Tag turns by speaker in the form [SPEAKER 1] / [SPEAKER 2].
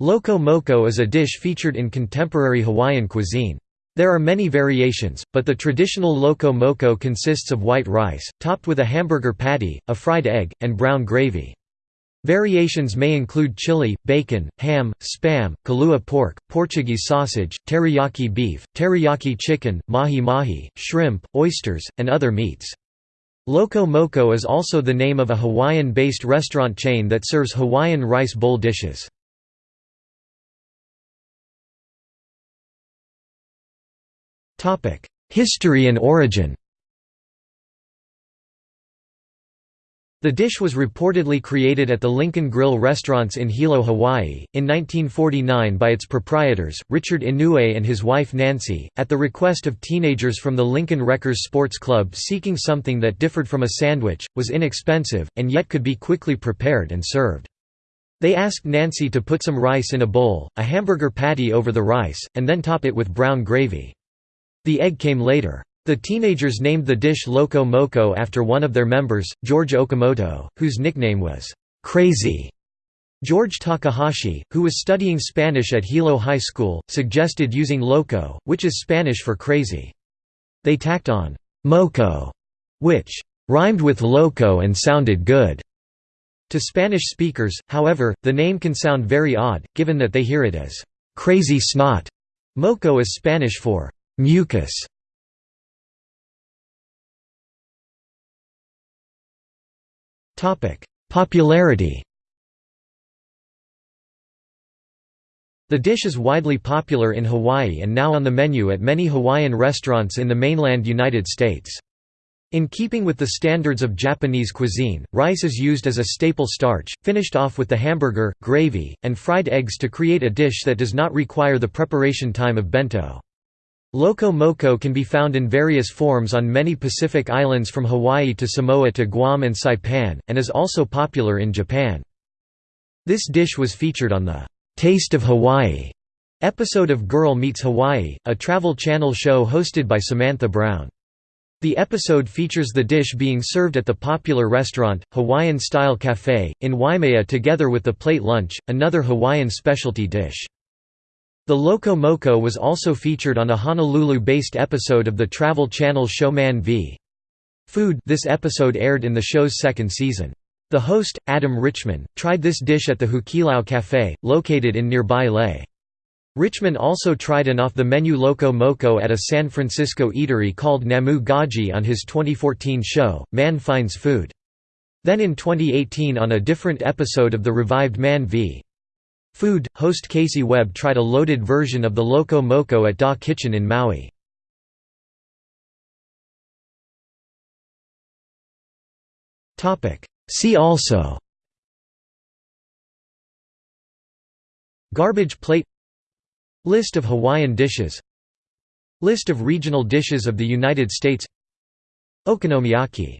[SPEAKER 1] Loco moco is a dish featured in contemporary Hawaiian cuisine. There are many variations, but the traditional loco moco consists of white rice, topped with a hamburger patty, a fried egg, and brown gravy. Variations may include chili, bacon, ham, spam, kalua pork, Portuguese sausage, teriyaki beef, teriyaki chicken, mahi-mahi, shrimp, oysters, and other meats. Loco Moco is also the name of a Hawaiian-based restaurant chain that serves Hawaiian rice bowl dishes. History and origin The dish was reportedly created at the Lincoln Grill restaurants in Hilo, Hawaii, in 1949 by its proprietors, Richard Inoue and his wife Nancy, at the request of teenagers from the Lincoln Wreckers Sports Club seeking something that differed from a sandwich, was inexpensive, and yet could be quickly prepared and served. They asked Nancy to put some rice in a bowl, a hamburger patty over the rice, and then top it with brown gravy. The egg came later. The teenagers named the dish Loco Moco after one of their members, George Okamoto, whose nickname was, "'Crazy'". George Takahashi, who was studying Spanish at Hilo High School, suggested using loco, which is Spanish for crazy. They tacked on «moco», which «rhymed with loco and sounded good». To Spanish speakers, however, the name can sound very odd, given that they hear it as «crazy snot». Moco is Spanish for Mucus Popularity The dish is widely popular in Hawaii and now on the menu at many Hawaiian restaurants in the mainland United States. In keeping with the standards of Japanese cuisine, rice is used as a staple starch, finished off with the hamburger, gravy, and fried eggs to create a dish that does not require the preparation time of bento. Loco moco can be found in various forms on many Pacific islands from Hawaii to Samoa to Guam and Saipan, and is also popular in Japan. This dish was featured on the "'Taste of Hawaii' episode of Girl Meets Hawaii, a Travel Channel show hosted by Samantha Brown. The episode features the dish being served at the popular restaurant, Hawaiian Style Cafe, in Waimea together with the plate lunch, another Hawaiian specialty dish. The Loco Moco was also featured on a Honolulu-based episode of the Travel Channel show Man v. Food this episode aired in the show's second season. The host, Adam Richman, tried this dish at the Hukilau Café, located in nearby Laie. Richman also tried an off-the-menu Loco Moco at a San Francisco eatery called Namu Gaji on his 2014 show, Man Finds Food. Then in 2018 on a different episode of the revived Man v. Food, host Casey Webb tried a loaded version of the Loco Moco at Da Kitchen in Maui. See also. Garbage plate. List of Hawaiian dishes. List of regional dishes of the United States. Okonomiyaki